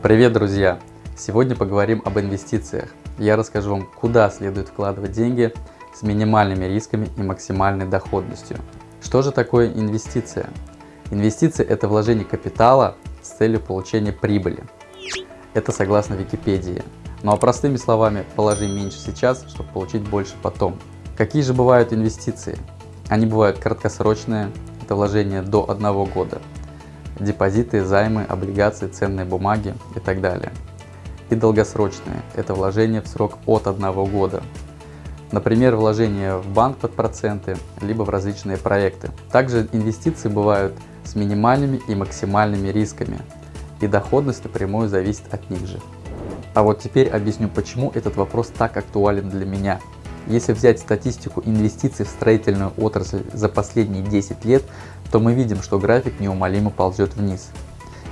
Привет, друзья! Сегодня поговорим об инвестициях. Я расскажу вам, куда следует вкладывать деньги с минимальными рисками и максимальной доходностью. Что же такое инвестиция? Инвестиция – это вложение капитала с целью получения прибыли. Это согласно Википедии. Ну а простыми словами, положи меньше сейчас, чтобы получить больше потом. Какие же бывают инвестиции? Они бывают краткосрочные, это вложение до одного года, депозиты, займы, облигации, ценные бумаги и так далее. И долгосрочные – это вложение в срок от одного года. Например, вложение в банк под проценты, либо в различные проекты. Также инвестиции бывают с минимальными и максимальными рисками, и доходность напрямую зависит от них же. А вот теперь объясню, почему этот вопрос так актуален для меня. Если взять статистику инвестиций в строительную отрасль за последние 10 лет, то мы видим, что график неумолимо ползет вниз.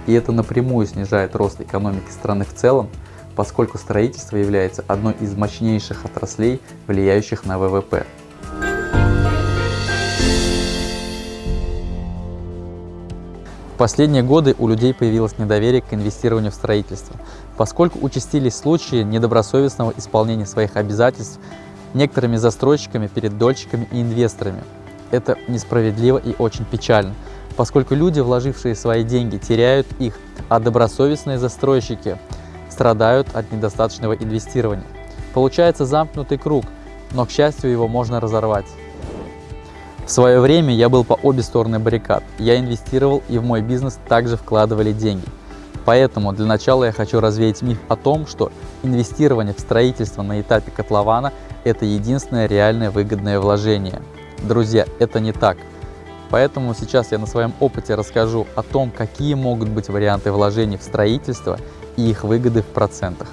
И это напрямую снижает рост экономики страны в целом, поскольку строительство является одной из мощнейших отраслей, влияющих на ВВП. В последние годы у людей появилось недоверие к инвестированию в строительство, поскольку участились случаи недобросовестного исполнения своих обязательств некоторыми застройщиками перед дольщиками и инвесторами. Это несправедливо и очень печально, поскольку люди, вложившие свои деньги, теряют их, а добросовестные застройщики страдают от недостаточного инвестирования. Получается замкнутый круг, но, к счастью, его можно разорвать. В свое время я был по обе стороны баррикад. Я инвестировал и в мой бизнес также вкладывали деньги. Поэтому для начала я хочу развеять миф о том, что инвестирование в строительство на этапе котлована – это единственное реальное выгодное вложение. Друзья, это не так. Поэтому сейчас я на своем опыте расскажу о том, какие могут быть варианты вложений в строительство и их выгоды в процентах.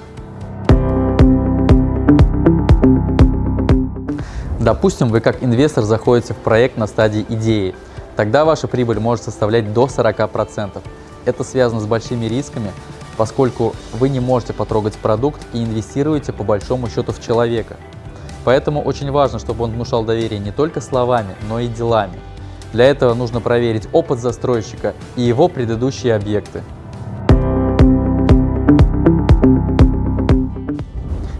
Допустим, вы как инвестор заходите в проект на стадии идеи. Тогда ваша прибыль может составлять до 40%. Это связано с большими рисками, поскольку вы не можете потрогать продукт и инвестируете по большому счету в человека. Поэтому очень важно, чтобы он внушал доверие не только словами, но и делами. Для этого нужно проверить опыт застройщика и его предыдущие объекты.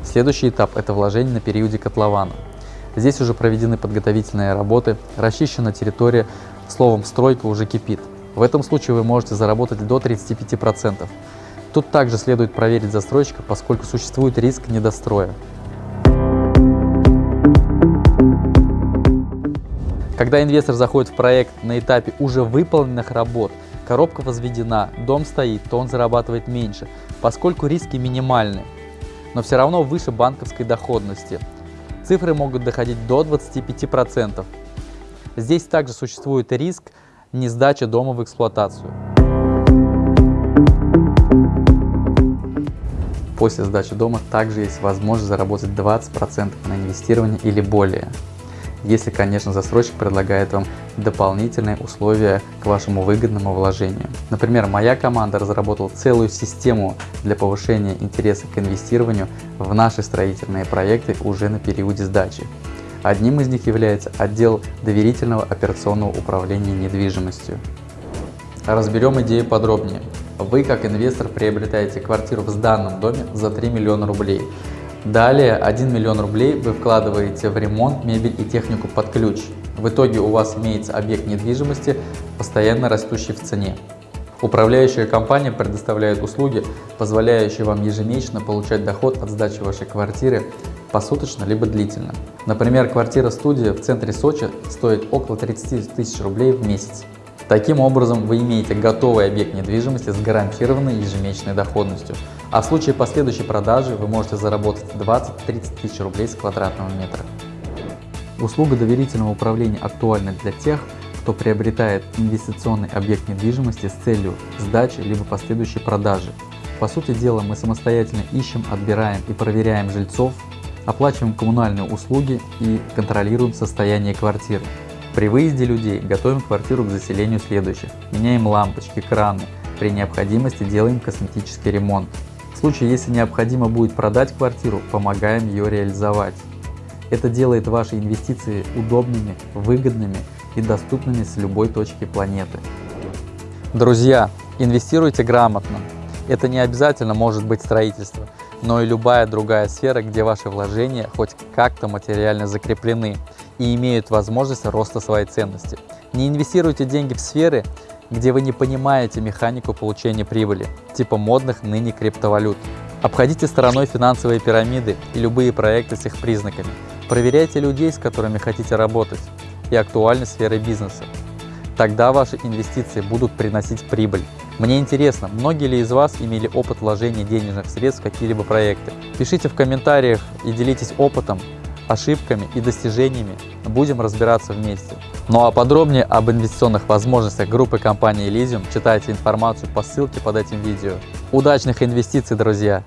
Следующий этап – это вложение на периоде котлована. Здесь уже проведены подготовительные работы, расчищена территория, словом, стройка уже кипит. В этом случае вы можете заработать до 35%. Тут также следует проверить застройщика, поскольку существует риск недостроя. Когда инвестор заходит в проект на этапе уже выполненных работ, коробка возведена, дом стоит, то он зарабатывает меньше, поскольку риски минимальны, но все равно выше банковской доходности. Цифры могут доходить до 25%. Здесь также существует риск несдачи дома в эксплуатацию. После сдачи дома также есть возможность заработать 20% на инвестирование или более. Если, конечно, застройщик предлагает вам дополнительные условия к вашему выгодному вложению. Например, моя команда разработала целую систему для повышения интереса к инвестированию в наши строительные проекты уже на периоде сдачи. Одним из них является отдел доверительного операционного управления недвижимостью. Разберем идею подробнее. Вы, как инвестор, приобретаете квартиру в сданном доме за 3 миллиона рублей. Далее 1 миллион рублей вы вкладываете в ремонт, мебель и технику под ключ. В итоге у вас имеется объект недвижимости, постоянно растущий в цене. Управляющая компания предоставляет услуги, позволяющие вам ежемесячно получать доход от сдачи вашей квартиры посуточно либо длительно. Например, квартира-студия в центре Сочи стоит около 30 тысяч рублей в месяц. Таким образом, вы имеете готовый объект недвижимости с гарантированной ежемесячной доходностью, а в случае последующей продажи вы можете заработать 20-30 тысяч рублей с квадратного метра. Услуга доверительного управления актуальна для тех, кто приобретает инвестиционный объект недвижимости с целью сдачи либо последующей продажи. По сути дела, мы самостоятельно ищем, отбираем и проверяем жильцов, оплачиваем коммунальные услуги и контролируем состояние квартиры. При выезде людей готовим квартиру к заселению следующих. Меняем лампочки, краны. При необходимости делаем косметический ремонт. В случае, если необходимо будет продать квартиру, помогаем ее реализовать. Это делает ваши инвестиции удобными, выгодными и доступными с любой точки планеты. Друзья, инвестируйте грамотно. Это не обязательно может быть строительство, но и любая другая сфера, где ваши вложения хоть как-то материально закреплены и имеют возможность роста своей ценности. Не инвестируйте деньги в сферы, где вы не понимаете механику получения прибыли, типа модных ныне криптовалют. Обходите стороной финансовые пирамиды и любые проекты с их признаками. Проверяйте людей, с которыми хотите работать, и актуальны сферы бизнеса. Тогда ваши инвестиции будут приносить прибыль. Мне интересно, многие ли из вас имели опыт вложения денежных средств в какие-либо проекты? Пишите в комментариях и делитесь опытом, ошибками и достижениями. Будем разбираться вместе. Ну а подробнее об инвестиционных возможностях группы компании Elysium читайте информацию по ссылке под этим видео. Удачных инвестиций, друзья!